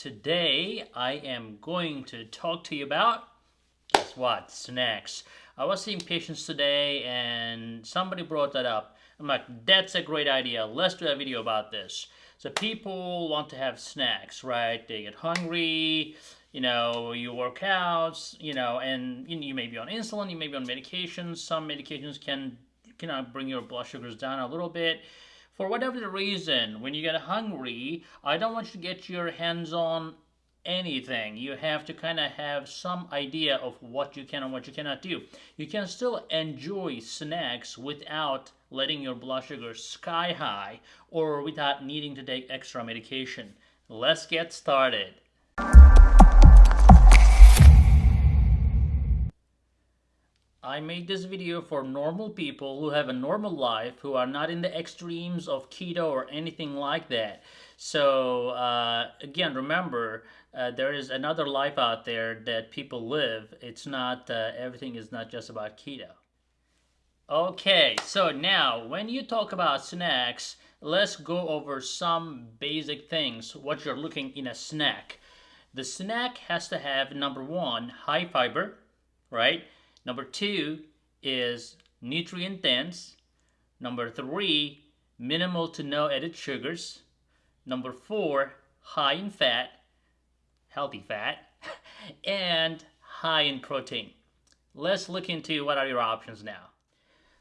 Today I am going to talk to you about guess what? Snacks. I was seeing patients today and somebody brought that up. I'm like, that's a great idea. Let's do a video about this. So people want to have snacks, right? They get hungry, you know, you work out, you know, and you may be on insulin, you may be on medications. Some medications can, can bring your blood sugars down a little bit for whatever the reason, when you get hungry, I don't want you to get your hands on anything. You have to kind of have some idea of what you can and what you cannot do. You can still enjoy snacks without letting your blood sugar sky high or without needing to take extra medication. Let's get started. I made this video for normal people who have a normal life, who are not in the extremes of keto or anything like that. So uh, again, remember, uh, there is another life out there that people live. It's not, uh, everything is not just about keto. Okay, so now when you talk about snacks, let's go over some basic things, what you're looking in a snack. The snack has to have, number one, high fiber, right? Number two is nutrient dense. Number three, minimal to no added sugars. Number four, high in fat, healthy fat, and high in protein. Let's look into what are your options now.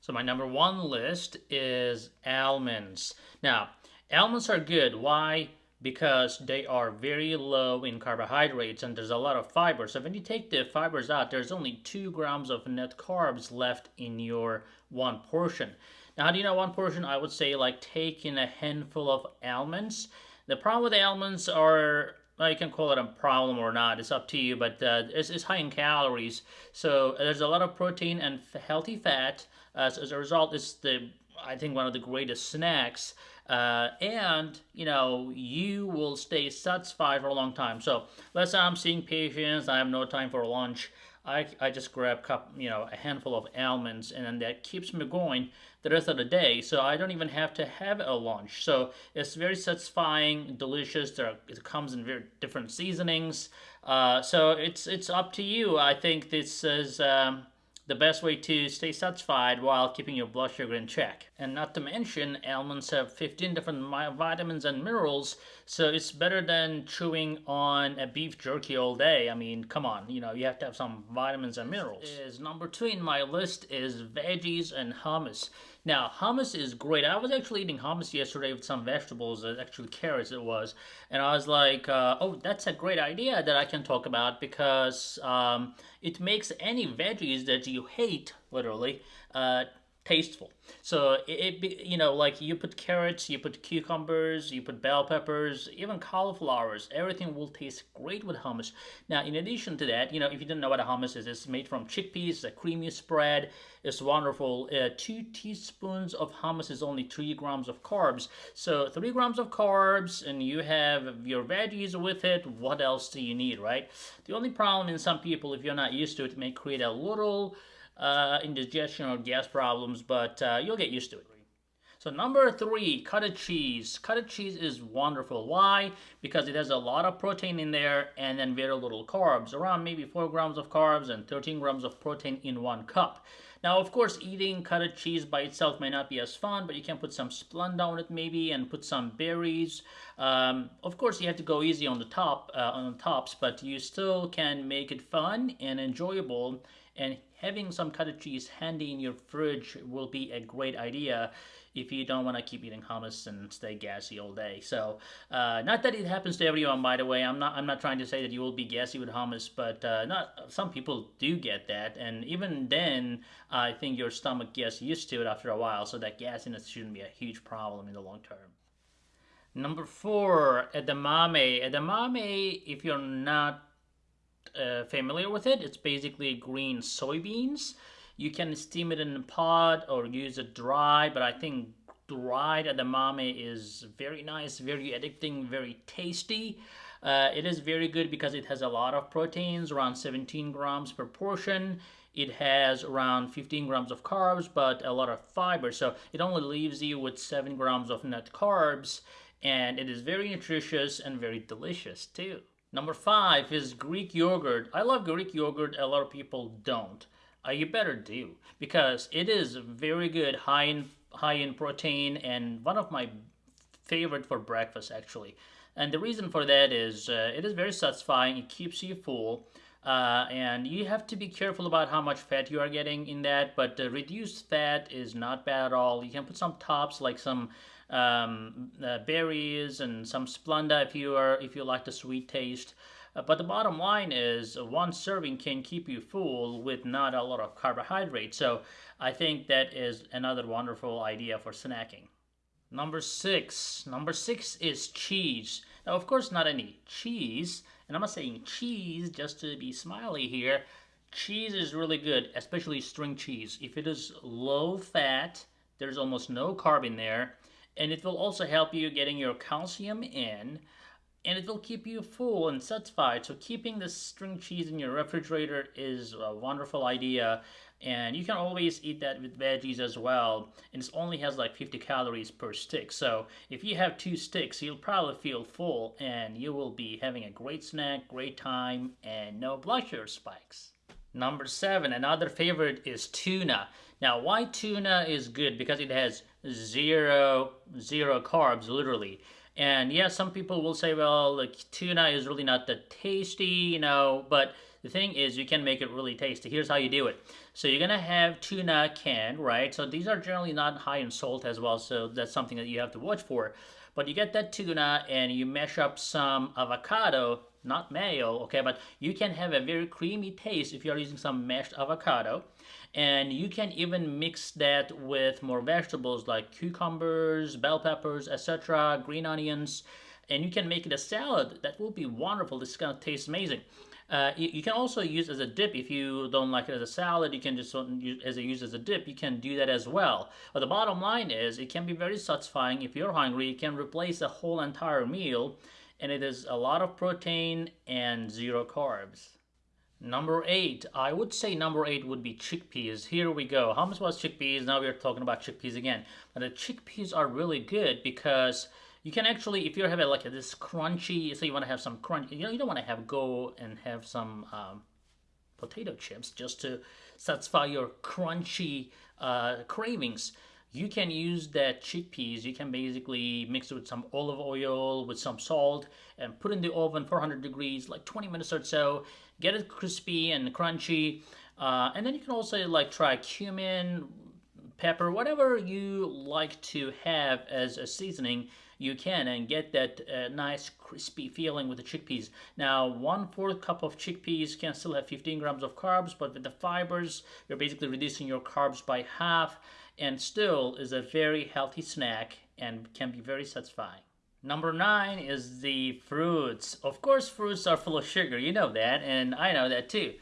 So my number one list is almonds. Now, almonds are good. Why? Because they are very low in carbohydrates and there's a lot of fiber. So when you take the fibers out, there's only two grams of net carbs left in your one portion. Now, how do you know one portion? I would say like taking a handful of almonds. The problem with almonds are well, you can call it a problem or not. It's up to you, but uh, it's, it's, high in calories. So there's a lot of protein and healthy fat. Uh, so as a result, it's the I think one of the greatest snacks uh, and you know you will stay satisfied for a long time. So let's say i'm seeing patients i have no time for lunch. I, I just grab cup you know a handful of almonds and then that keeps me going the rest of the day. So i don't even have to have a lunch. So it's very satisfying delicious. There are, it comes in very different seasonings. Uh, so it's it's up to you. I think this is um, the best way to stay satisfied while keeping your blood sugar in check. And not to mention, almonds have 15 different vitamins and minerals, so it's better than chewing on a beef jerky all day. I mean, come on, you know, you have to have some vitamins and minerals. Is number two in my list is veggies and hummus. Now, hummus is great. I was actually eating hummus yesterday with some vegetables, uh, actually carrots it was, and I was like, uh, oh, that's a great idea that I can talk about because um, it makes any veggies that you hate, literally, uh, tasteful. So it, it, you know like you put carrots, you put cucumbers, you put bell peppers, even cauliflowers. Everything will taste great with hummus. Now in addition to that, you know if you didn't know what a hummus is, it's made from chickpeas, a creamy spread. It's wonderful. Uh, two teaspoons of hummus is only three grams of carbs. So three grams of carbs, and you have your veggies with it. What else do you need, right? The only problem in some people, if you're not used to it may create a little uh, indigestion or gas problems, but uh, you'll get used to it. So number three, cottage cheese. Cottage cheese is wonderful. Why? Because it has a lot of protein in there and then very little carbs. Around maybe 4 grams of carbs and 13 grams of protein in one cup. Now, of course, eating cottage cheese by itself may not be as fun, but you can put some Splenda on it maybe and put some berries. Um, of course, you have to go easy on the top, uh, on the tops, but you still can make it fun and enjoyable and having some cottage cheese handy in your fridge will be a great idea if you don't want to keep eating hummus and stay gassy all day. So, uh, not that it happens to everyone, by the way. I'm not. I'm not trying to say that you will be gassy with hummus, but uh, not some people do get that, and even then, I think your stomach gets used to it after a while. So that gassiness shouldn't be a huge problem in the long term. Number four, edamame. Edamame, if you're not uh, familiar with it, it's basically green soybeans. You can steam it in a pot or use it dry, but I think dried edamame is very nice, very addicting, very tasty. Uh, it is very good because it has a lot of proteins, around 17 grams per portion. It has around 15 grams of carbs, but a lot of fiber. So it only leaves you with 7 grams of net carbs and it is very nutritious and very delicious too. Number five is Greek yogurt. I love Greek yogurt. A lot of people don't. Uh, you better do because it is very good, high in high in protein, and one of my favorite for breakfast actually. And the reason for that is uh, it is very satisfying. It keeps you full. Uh, and you have to be careful about how much fat you are getting in that but reduced fat is not bad at all you can put some tops like some um, uh, berries and some splenda if you are if you like the sweet taste. Uh, but the bottom line is one serving can keep you full with not a lot of carbohydrate so i think that is another wonderful idea for snacking. Number six. Number six is cheese. Now of course not any cheese and I'm not saying cheese just to be smiley here. Cheese is really good, especially string cheese. If it is low fat, there's almost no carb in there, and it will also help you getting your calcium in, and it will keep you full and satisfied. So keeping the string cheese in your refrigerator is a wonderful idea and you can always eat that with veggies as well and it only has like 50 calories per stick so if you have two sticks you'll probably feel full and you will be having a great snack great time and no blood sugar spikes number seven another favorite is tuna. Now why tuna is good? Because it has zero zero carbs literally. And yeah some people will say well like tuna is really not that tasty you know but the thing is, you can make it really tasty. Here's how you do it. So you're gonna have tuna canned, right? So these are generally not high in salt as well, so that's something that you have to watch for. But you get that tuna and you mash up some avocado, not mayo, okay? But you can have a very creamy taste if you're using some mashed avocado. And you can even mix that with more vegetables like cucumbers, bell peppers, etc., green onions, and you can make it a salad. That will be wonderful. This is gonna taste amazing. Uh, you, you, can also use as a dip if you don't like it as a salad. You can just use as a use as a dip. You can do that as well. But the bottom line is, it can be very satisfying if you're hungry. You can replace a whole entire meal, and it is a lot of protein and zero carbs. Number eight, I would say number eight would be chickpeas. Here we go. Much was chickpeas? Now we're talking about chickpeas again. But the chickpeas are really good because you can actually, if you're having like a, this crunchy, so you want to have some crunch, you know, you don't want to have go and have some um, potato chips just to satisfy your crunchy uh, cravings. You can use that chickpeas. You can basically mix it with some olive oil, with some salt, and put in the oven 400 degrees, like 20 minutes or so. Get it crispy and crunchy. Uh, and then you can also like try cumin, pepper, whatever you like to have as a seasoning you can and get that uh, nice crispy feeling with the chickpeas. Now, one fourth cup of chickpeas can still have 15 grams of carbs, but with the fibers, you're basically reducing your carbs by half and still is a very healthy snack and can be very satisfying. Number nine is the fruits. Of course, fruits are full of sugar. You know that, and I know that too.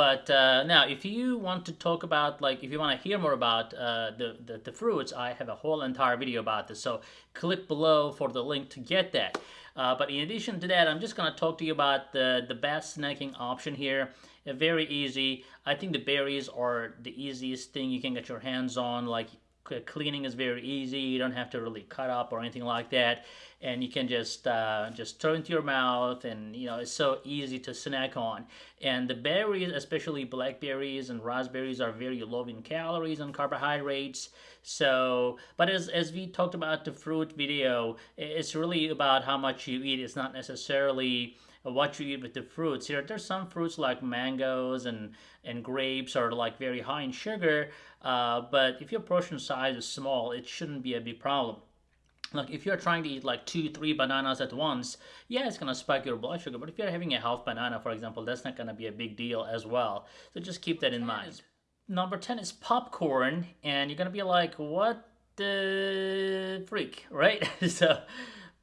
But uh, now, if you want to talk about, like, if you want to hear more about uh, the, the, the, fruits, I have a whole entire video about this. So click below for the link to get that. Uh, but in addition to that, I'm just going to talk to you about the, the best snacking option here. Uh, very easy. I think the berries are the easiest thing you can get your hands on. Like, cleaning is very easy. You don't have to really cut up or anything like that, and you can just uh, just throw into your mouth, and you know it's so easy to snack on. And the berries, especially blackberries and raspberries, are very low in calories and carbohydrates. So, but as as we talked about the fruit video, it's really about how much you eat. It's not necessarily what you eat with the fruits. Here, there's some fruits like mangoes and, and grapes are like very high in sugar, uh, but if your portion size is small, it shouldn't be a big problem. Like if you're trying to eat like two, three bananas at once, yeah, it's gonna spike your blood sugar. But if you're having a half banana, for example, that's not gonna be a big deal as well. So just keep that in mind. Number 10 is popcorn, and you're gonna be like, what the freak, right? so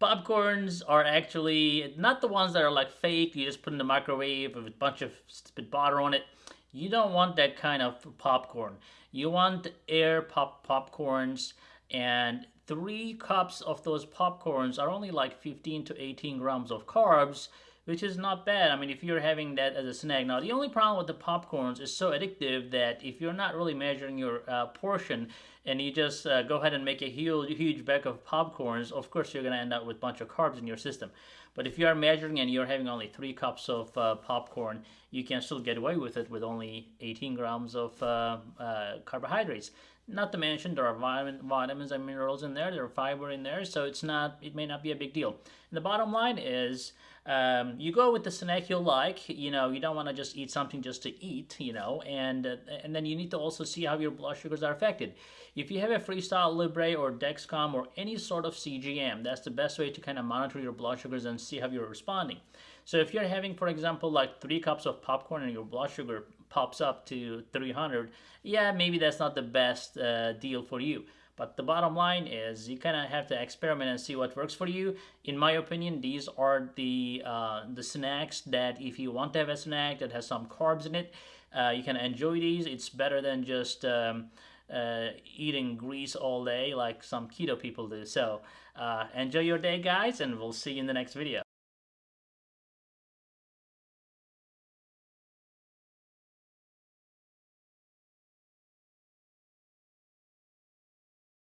popcorns are actually not the ones that are like fake, you just put in the microwave with a bunch of stupid butter on it. You don't want that kind of popcorn. You want air pop popcorns and three cups of those popcorns are only like 15 to 18 grams of carbs which is not bad. I mean, if you're having that as a snack. Now, the only problem with the popcorns is so addictive that if you're not really measuring your uh, portion and you just uh, go ahead and make a huge, huge bag of popcorns, of course, you're going to end up with a bunch of carbs in your system. But if you are measuring and you're having only three cups of uh, popcorn, you can still get away with it with only 18 grams of uh, uh, carbohydrates. Not to mention there are vitamin, vitamins and minerals in there, there are fiber in there, so it's not it may not be a big deal. And the bottom line is um, you go with the snack you like. You know, you don't want to just eat something just to eat. You know, and uh, and then you need to also see how your blood sugars are affected. If you have a Freestyle Libre or Dexcom or any sort of CGM, that's the best way to kind of monitor your blood sugars and see how you're responding. So if you're having, for example, like three cups of popcorn and your blood sugar pops up to 300, yeah, maybe that's not the best uh, deal for you. But the bottom line is you kind of have to experiment and see what works for you. In my opinion, these are the uh, the snacks that if you want to have a snack that has some carbs in it, uh, you can enjoy these. It's better than just um, uh, eating grease all day like some keto people do. So uh, enjoy your day, guys, and we'll see you in the next video.